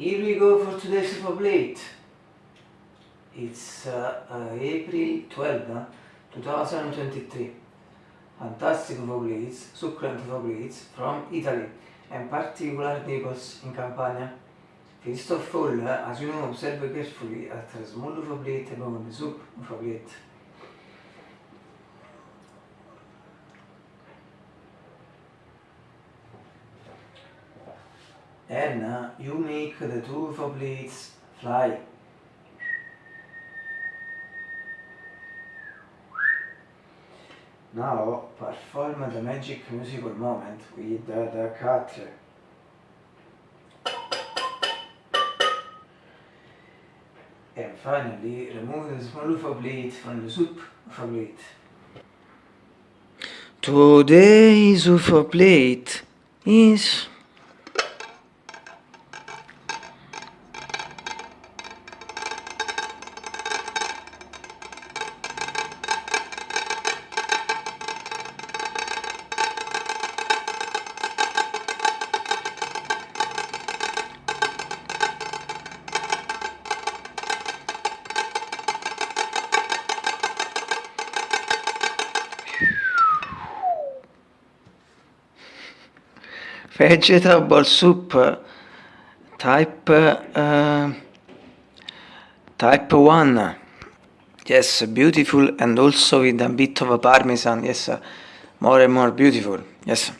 Here we go for today's super plate. It's uh, uh, April 12, uh, 2023. Fantastic plates, succulent plates from Italy and particular Naples in Campania. First of all, uh, as you know, observe carefully at a small plate above the soup plate. Uh, you make the two blades fly. Now perform the magic musical moment with the, the cutter. And finally remove the small blade from the soup plate. Today's soup plate is vegetable soup type uh, type 1 yes beautiful and also with a bit of a parmesan. Yes more and more beautiful. Yes.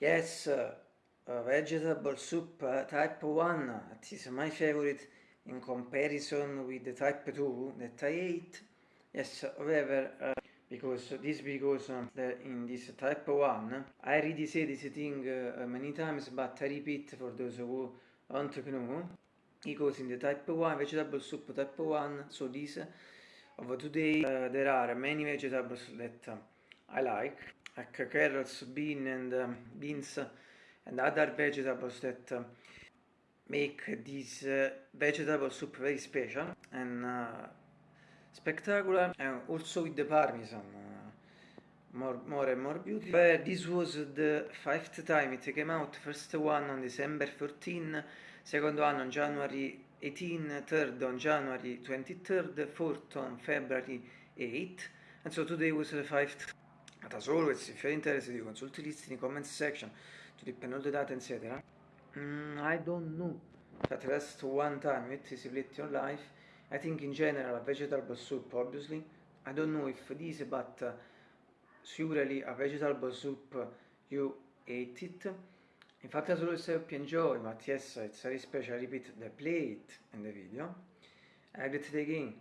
Yes uh, vegetable soup uh, type 1 it is my favorite in comparison with the type 2 that I ate yes however uh, because this because uh, in this type 1 I already said this thing uh, many times but I repeat for those who to know. Because in the type 1 vegetable soup type 1 so this of today uh, there are many vegetables that uh, I like like carrots, bean and um, beans and other vegetables that uh, make this uh, vegetable soup very special and spectacular. And also with the parmesan uh, more more and more beautiful. But this was the fifth time it came out. First one on december 14 second one on january 18 third on january 23rd fourth on february 8 and so today was the fifth. But as always if you're interested you consult list in the comments section to depend all the data etc mm, i don't know. At least one time it is split your life I think in general a vegetable soup obviously. I don't know if this but surely a vegetable soup you ate it. In fact as always I hope you enjoy but yes it's very special. I repeat the plate in the video. I did it again